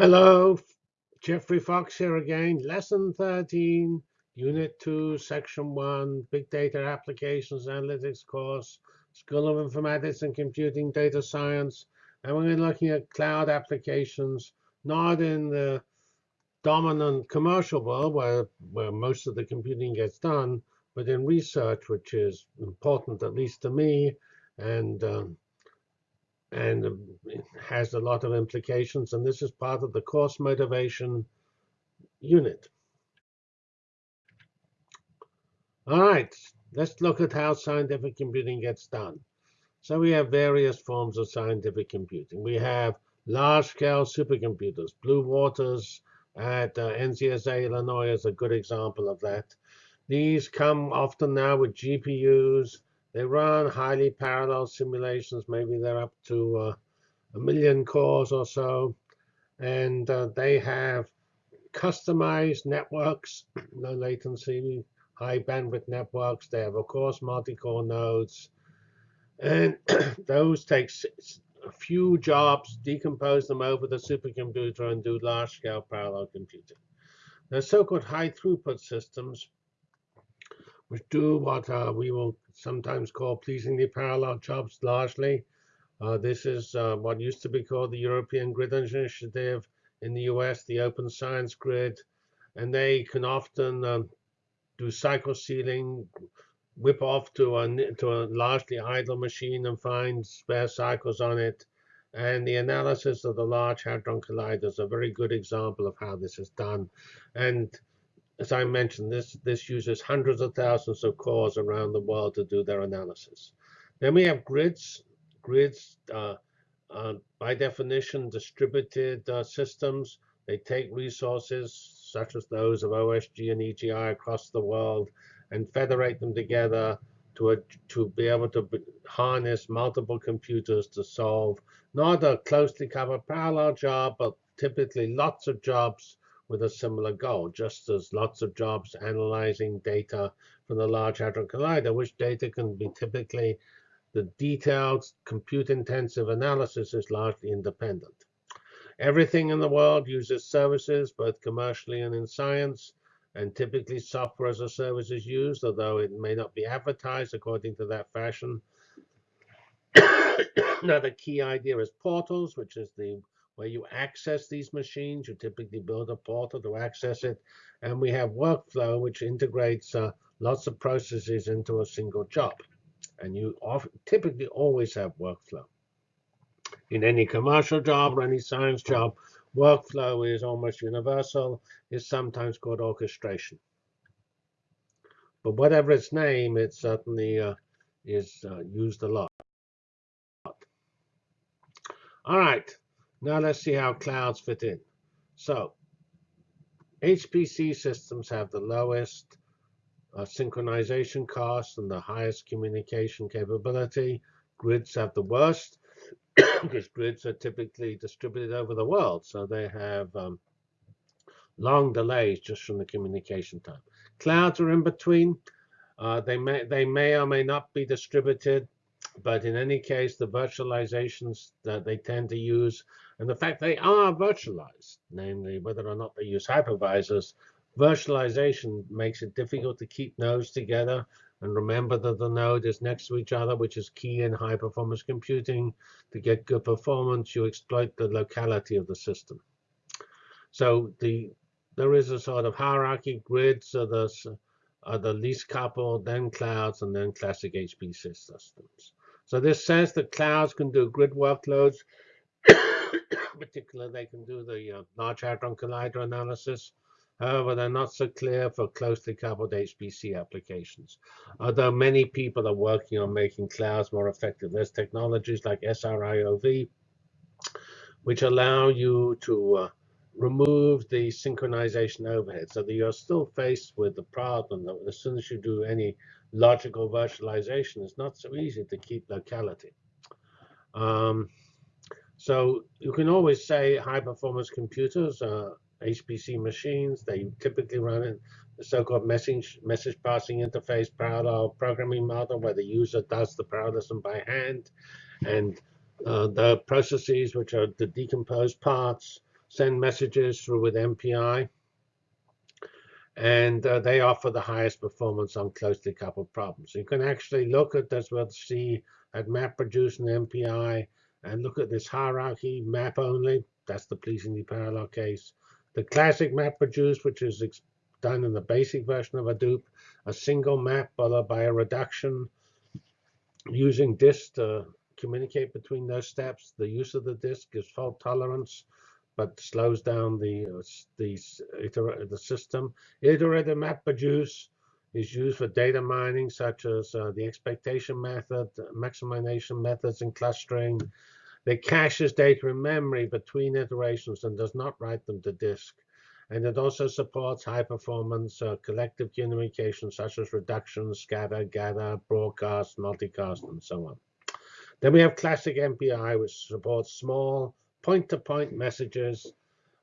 Hello, Geoffrey Fox here again. Lesson 13, Unit 2, Section 1, Big Data Applications Analytics course, School of Informatics and Computing Data Science. And we're looking at cloud applications, not in the dominant commercial world where, where most of the computing gets done, but in research, which is important, at least to me, and um, and it has a lot of implications. And this is part of the course motivation unit. All right, let's look at how scientific computing gets done. So we have various forms of scientific computing. We have large-scale supercomputers. Blue Waters at uh, NCSA Illinois is a good example of that. These come often now with GPUs they run highly parallel simulations. Maybe they're up to uh, a million cores or so. And uh, they have customized networks, low latency, high bandwidth networks. They have, of course, multi-core nodes. And those take a few jobs, decompose them over the supercomputer, and do large-scale parallel computing. The so-called high throughput systems which do what uh, we will sometimes call pleasingly parallel jobs largely. Uh, this is uh, what used to be called the European Grid Initiative in the US, the Open Science Grid. And they can often um, do cycle stealing, whip off to a, to a largely idle machine and find spare cycles on it. And the analysis of the Large Hadron Collider is a very good example of how this is done. And as I mentioned, this, this uses hundreds of thousands of cores around the world to do their analysis. Then we have grids. Grids, uh, uh, by definition, distributed uh, systems. They take resources such as those of OSG and EGI across the world and federate them together to, a, to be able to harness multiple computers to solve not a closely coupled parallel job, but typically lots of jobs with a similar goal, just as lots of jobs analyzing data from the Large Hadron Collider, which data can be typically the detailed compute-intensive analysis is largely independent. Everything in the world uses services, both commercially and in science, and typically software as a service is used, although it may not be advertised according to that fashion. Another key idea is portals, which is the where you access these machines. You typically build a portal to access it. And we have workflow, which integrates uh, lots of processes into a single job. And you typically always have workflow. In any commercial job or any science job, workflow is almost universal. It's sometimes called orchestration. But whatever its name, it certainly uh, is uh, used a lot. All right, now let's see how clouds fit in. So HPC systems have the lowest uh, synchronization cost and the highest communication capability. Grids have the worst because grids are typically distributed over the world. So they have um, long delays just from the communication time. Clouds are in between. Uh, they may they may or may not be distributed, but in any case, the virtualizations that they tend to use and the fact they are virtualized, namely whether or not they use hypervisors, virtualization makes it difficult to keep nodes together. And remember that the node is next to each other, which is key in high performance computing. To get good performance, you exploit the locality of the system. So the there is a sort of hierarchy. Grids are the, are the least coupled, then clouds, and then classic HPC systems. So this says that clouds can do grid workloads particular, they can do the uh, Large Hadron Collider analysis. However, they're not so clear for closely coupled HPC applications. Although many people are working on making clouds more effective. There's technologies like SRIOV, which allow you to uh, remove the synchronization overhead so that you're still faced with the problem that as soon as you do any logical virtualization, it's not so easy to keep locality. Um, so you can always say high performance computers, uh, HPC machines, they typically run in the so-called message, message passing interface parallel programming model where the user does the parallelism by hand. And uh, the processes, which are the decomposed parts, send messages through with MPI. And uh, they offer the highest performance on closely coupled problems. You can actually look at this, we'll see at MapReduce and MPI, and look at this hierarchy, map only. That's the pleasingly parallel case. The classic MapReduce, which is done in the basic version of Hadoop, a single map followed by a reduction using disk to communicate between those steps. The use of the disk gives fault tolerance, but slows down the uh, the, the system. Iterative MapReduce is used for data mining, such as uh, the expectation method, maximization methods, and clustering. It caches data in memory between iterations and does not write them to disk. And it also supports high performance uh, collective communication such as reduction, scatter, gather, broadcast, multicast, and so on. Then we have classic MPI, which supports small point-to-point -point messages,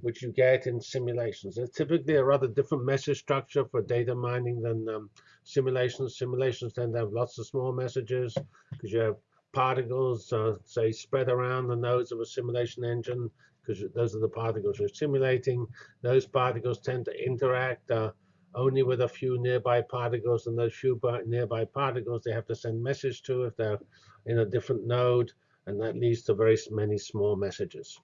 which you get in simulations. It's typically a rather different message structure for data mining than um, simulations. Simulations tend to have lots of small messages because you have particles, uh, say, spread around the nodes of a simulation engine because those are the particles you're simulating. Those particles tend to interact uh, only with a few nearby particles, and those few nearby particles they have to send message to if they're in a different node, and that leads to very many small messages.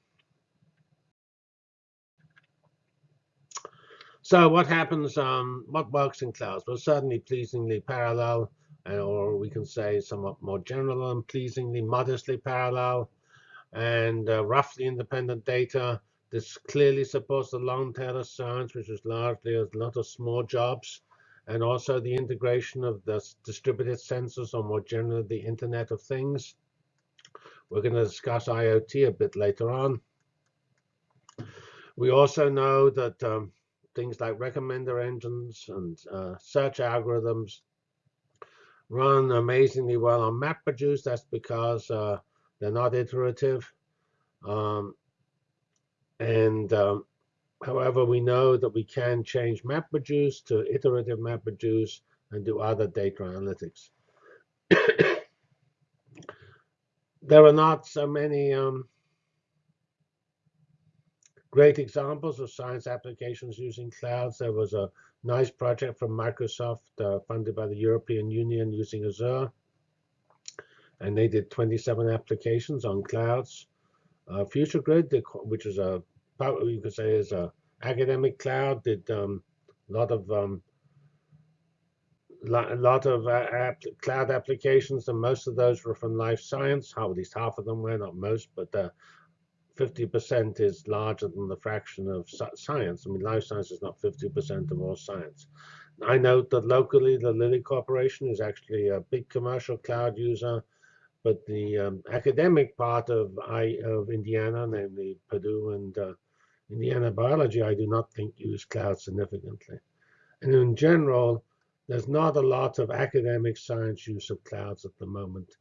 So what happens, um, what works in clouds? Well, certainly pleasingly parallel, or we can say somewhat more general and pleasingly modestly parallel and uh, roughly independent data. This clearly supports the long tail of science, which is largely a lot of small jobs, and also the integration of the distributed sensors, or more generally, the Internet of Things. We're going to discuss IoT a bit later on. We also know that um, things like recommender engines and uh, search algorithms run amazingly well on MapReduce. That's because uh, they're not iterative. Um, and um, however, we know that we can change MapReduce to iterative MapReduce and do other data analytics. there are not so many um, great examples of science applications using clouds. There was a nice project from Microsoft uh, funded by the European Union using Azure and they did 27 applications on clouds. Uh, FutureGrid, which is a you could say is a academic cloud, did um, a lot of um, a lot of uh, app, cloud applications, and most of those were from life science. How at least half of them were, not most, but 50% uh, is larger than the fraction of science. I mean, life science is not 50% of all science. I note that locally, the Lilly Corporation is actually a big commercial cloud user. But the um, academic part of I of Indiana, namely Purdue and uh, Indiana biology, I do not think use cloud significantly. And in general, there's not a lot of academic science use of clouds at the moment.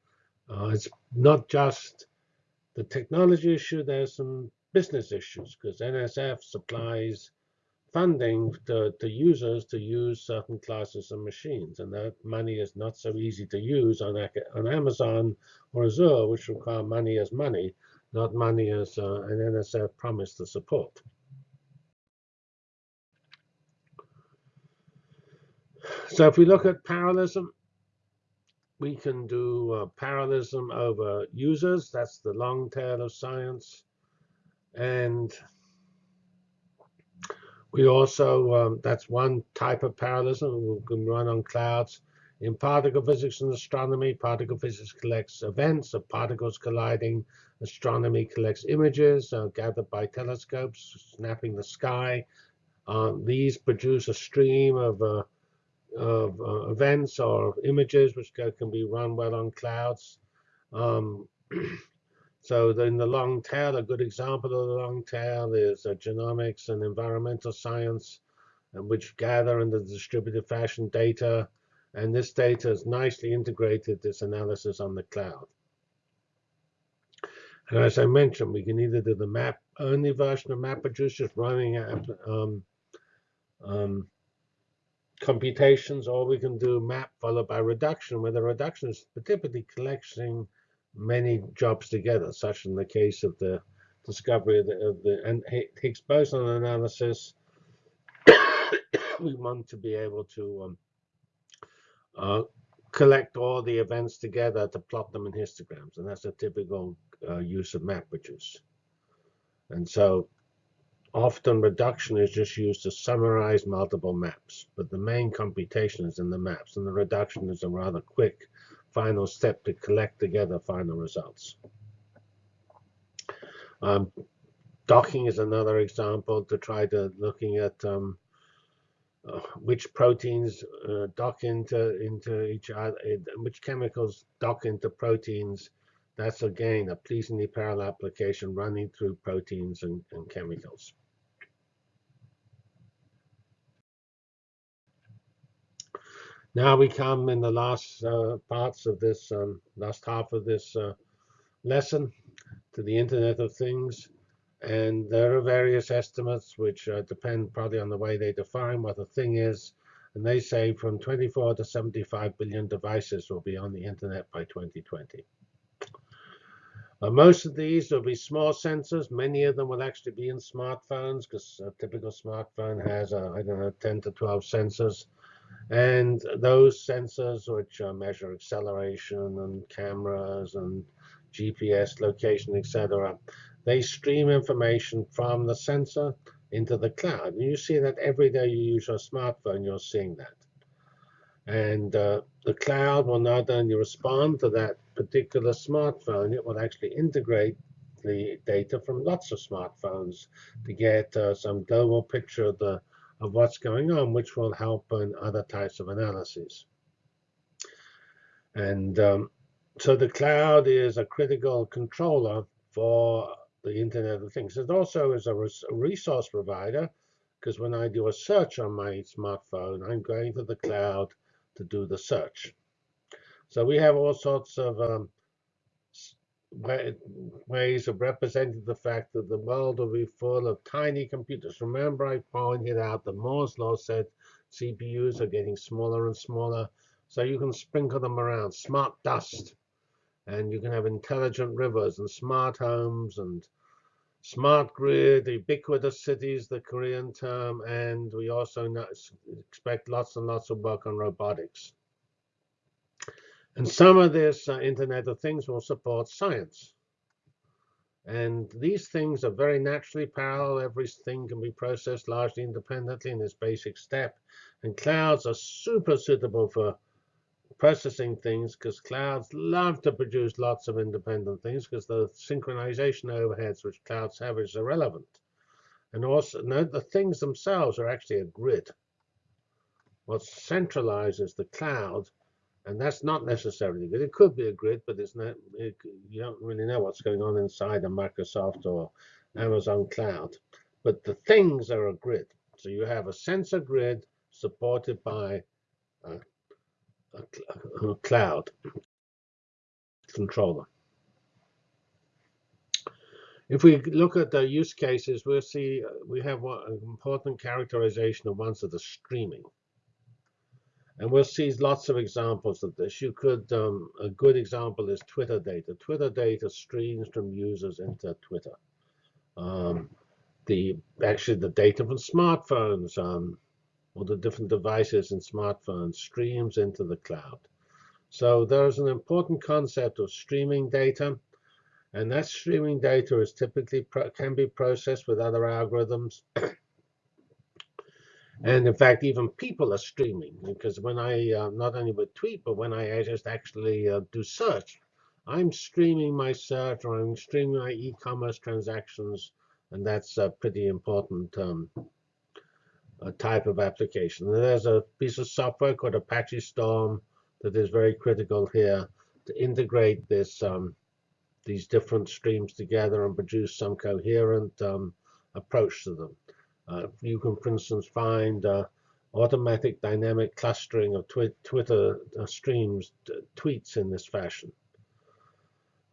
Uh, it's not just the technology issue, there's some business issues because NSF supplies funding to, to users to use certain classes of machines. And that money is not so easy to use on, on Amazon or Azure, which require money as money, not money as uh, an NSF promise to support. So if we look at parallelism, we can do uh, parallelism over users. That's the long tail of science. And we also, um, that's one type of parallelism we can run on clouds. In particle physics and astronomy, particle physics collects events of particles colliding. Astronomy collects images uh, gathered by telescopes, snapping the sky. Uh, these produce a stream of, uh, of uh, events or images which can be run well on clouds. Um, So in the long tail, a good example of the long tail is uh, genomics and environmental science, uh, which gather in the distributed fashion data. And this data is nicely integrated this analysis on the cloud. And as I mentioned, we can either do the map only version of MapReduce, just running um, um, computations, or we can do map followed by reduction, where the reduction is typically collecting many jobs together, such in the case of the discovery of the, of the and Higgs boson analysis. we want to be able to um, uh, collect all the events together to plot them in histograms, and that's a typical uh, use of MapReduce. And so often reduction is just used to summarize multiple maps, but the main computation is in the maps, and the reduction is a rather quick final step to collect together final results. Um, docking is another example to try to looking at um, uh, which proteins uh, dock into into each other, which chemicals dock into proteins. That's again a pleasingly parallel application running through proteins and, and chemicals. Now we come in the last uh, parts of this um, last half of this uh, lesson to the Internet of Things. And there are various estimates which uh, depend probably on the way they define what a thing is. And they say from 24 to 75 billion devices will be on the internet by 2020. Uh, most of these will be small sensors. Many of them will actually be in smartphones because a typical smartphone has, uh, I don't know, 10 to 12 sensors. And those sensors which uh, measure acceleration and cameras and GPS location, etc., they stream information from the sensor into the cloud. And you see that every day you use your smartphone, you're seeing that. And uh, the cloud will not only respond to that particular smartphone, it will actually integrate the data from lots of smartphones to get uh, some global picture of the of what's going on, which will help in other types of analyses. And um, so the cloud is a critical controller for the Internet of Things. It also is a, res a resource provider because when I do a search on my smartphone, I'm going to the cloud to do the search. So we have all sorts of um, ways of representing the fact that the world will be full of tiny computers. Remember I pointed out that Moore's law said CPUs are getting smaller and smaller, so you can sprinkle them around, smart dust. And you can have intelligent rivers and smart homes and smart grid, ubiquitous cities, the Korean term, and we also expect lots and lots of work on robotics. And some of this uh, Internet of Things will support science. And these things are very naturally parallel. Everything can be processed largely independently in this basic step. And clouds are super suitable for processing things because clouds love to produce lots of independent things because the synchronization overheads which clouds have is irrelevant. And also note the things themselves are actually a grid. What centralizes the cloud and that's not necessarily good. It could be a grid, but it's not. It, you don't really know what's going on inside a Microsoft or Amazon cloud. But the things are a grid. So you have a sensor grid supported by a, a, cloud controller. If we look at the use cases, we'll see we have an important characterization of ones that are streaming. And we'll see lots of examples of this. You could, um, a good example is Twitter data. Twitter data streams from users into Twitter. Um, the actually the data from smartphones, um, or the different devices and smartphones streams into the cloud. So there's an important concept of streaming data, and that streaming data is typically can be processed with other algorithms. And in fact, even people are streaming because when I uh, not only would tweet, but when I just actually uh, do search, I'm streaming my search or I'm streaming my e-commerce transactions, and that's a pretty important um, type of application. And there's a piece of software called Apache Storm that is very critical here to integrate this um, these different streams together and produce some coherent um, approach to them. Uh, you can, for instance, find uh, automatic dynamic clustering of twi Twitter uh, streams, tweets in this fashion.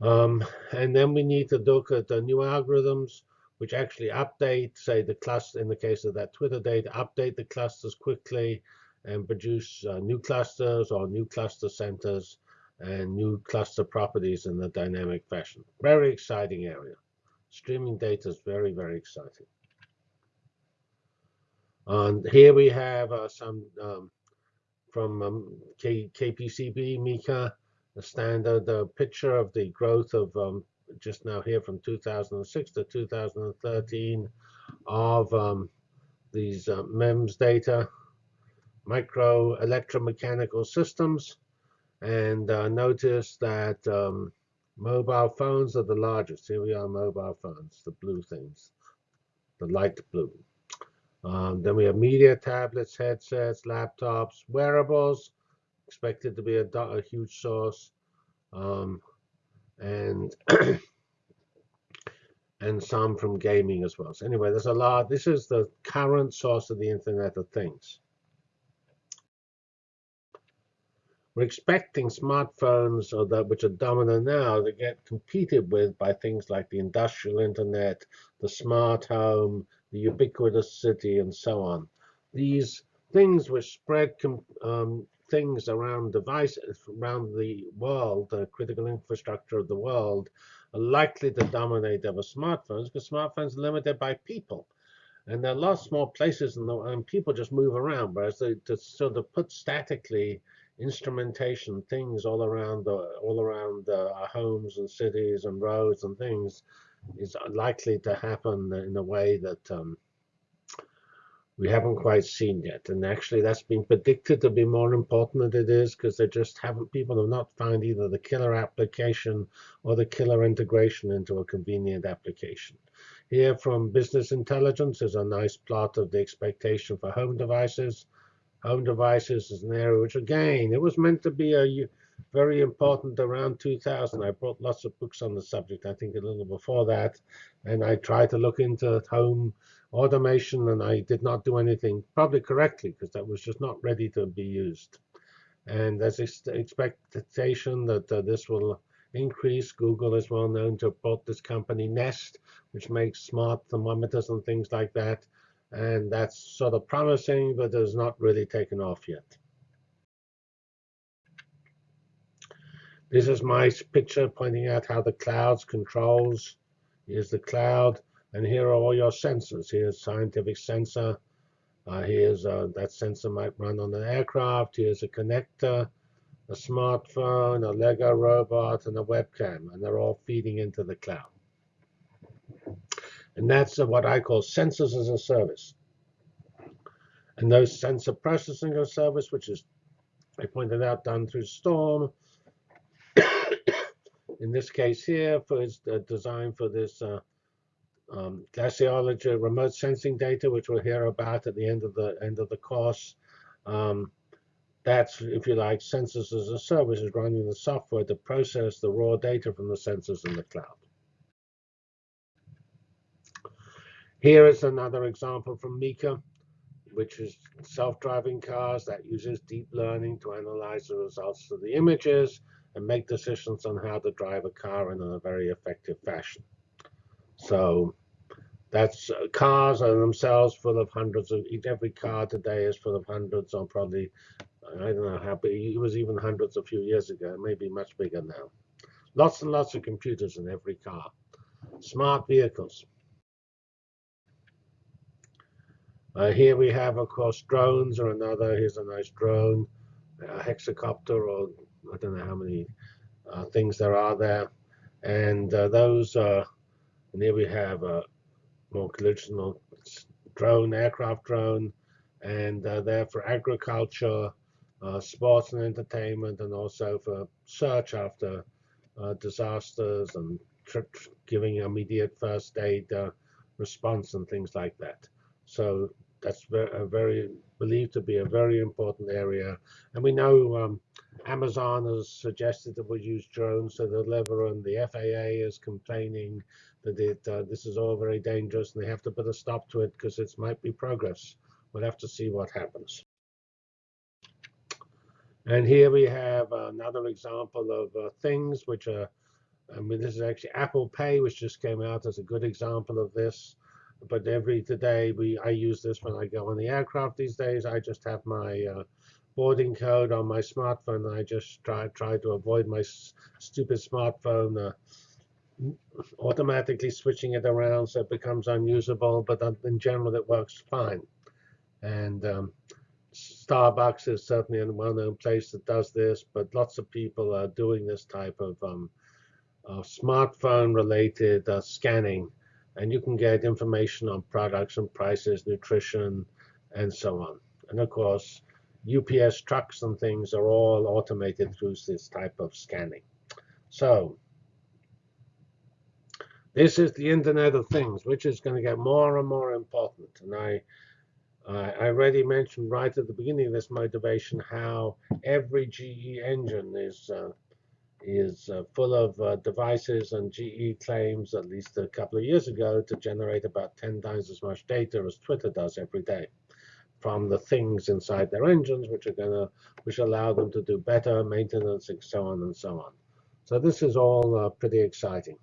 Um, and then we need to look at the new algorithms which actually update, say, the cluster, in the case of that Twitter data, update the clusters quickly and produce uh, new clusters or new cluster centers and new cluster properties in a dynamic fashion. Very exciting area. Streaming data is very, very exciting. And here we have uh, some um, from um, K KPCB, Meeker, a standard uh, picture of the growth of um, just now here from 2006 to 2013 of um, these uh, MEMS data, micro electromechanical systems, and uh, notice that um, mobile phones are the largest. Here we are, mobile phones, the blue things, the light blue. Um, then we have media tablets, headsets, laptops, wearables, expected to be a, a huge source, um, and and some from gaming as well. So anyway, there's a lot. This is the current source of the Internet of Things. We're expecting smartphones, or that which are dominant now, to get competed with by things like the industrial internet, the smart home, the ubiquitous city, and so on. These things which spread um, things around devices around the world, the critical infrastructure of the world, are likely to dominate over smartphones because smartphones are limited by people. And there are lots more places the and people just move around, whereas they to sort of put statically instrumentation things all around the all around uh, our homes and cities and roads and things is likely to happen in a way that um, we haven't quite seen yet. And actually, that's been predicted to be more important than it is because they just haven't, people have not found either the killer application or the killer integration into a convenient application. Here from Business Intelligence is a nice plot of the expectation for home devices. Home devices is an area which, again, it was meant to be a very important around 2000. I brought lots of books on the subject, I think a little before that. And I tried to look into home automation, and I did not do anything probably correctly because that was just not ready to be used. And there's expectation that uh, this will increase. Google is well known to have bought this company Nest, which makes smart thermometers and things like that. And that's sort of promising, but has not really taken off yet. This is my picture pointing out how the clouds controls. Here's the cloud, and here are all your sensors. Here's scientific sensor. Uh, here's uh, that sensor might run on an aircraft. Here's a connector, a smartphone, a Lego robot, and a webcam, and they're all feeding into the cloud. And that's what I call sensors as a service. And those sensor processing as a service, which is, I pointed out, done through Storm, in this case here, for its uh, design for this uh, um, glaciology remote sensing data, which we'll hear about at the end of the end of the course. Um, that's, if you like, sensors as a service is running the software to process the raw data from the sensors in the cloud. Here is another example from Meeker, which is self-driving cars that uses deep learning to analyze the results of the images and make decisions on how to drive a car in a very effective fashion. So that's uh, cars are themselves full of hundreds of every car today is full of hundreds or probably I don't know how big it was even hundreds a few years ago, maybe much bigger now. Lots and lots of computers in every car. Smart vehicles. Uh, here we have, of course, drones or another. Here's a nice drone, a hexacopter or I don't know how many uh, things there are there. And uh, those, uh, and here we have a more traditional drone, aircraft drone, and uh, they're for agriculture, uh, sports and entertainment, and also for search after uh, disasters and giving immediate first aid response and things like that. So that's very, very believed to be a very important area. And we know um, Amazon has suggested that we use drones to deliver, and the FAA is complaining that it, uh, this is all very dangerous, and they have to put a stop to it because it might be progress. We'll have to see what happens. And here we have another example of uh, things which are, I mean, this is actually Apple Pay, which just came out as a good example of this but every today we I use this when I go on the aircraft these days. I just have my uh, boarding code on my smartphone. I just try try to avoid my stupid smartphone uh, automatically switching it around so it becomes unusable, but in general it works fine. And um, Starbucks is certainly a well-known place that does this, but lots of people are doing this type of um, smartphone-related uh, scanning, and you can get information on products and prices, nutrition, and so on. And of course, UPS trucks and things are all automated through this type of scanning. So this is the Internet of Things, which is going to get more and more important. And I, I already mentioned right at the beginning of this motivation how every GE engine is uh, is uh, full of uh, devices, and GE claims, at least a couple of years ago, to generate about 10 times as much data as Twitter does every day from the things inside their engines, which are gonna, which allow them to do better maintenance and so on and so on. So this is all uh, pretty exciting.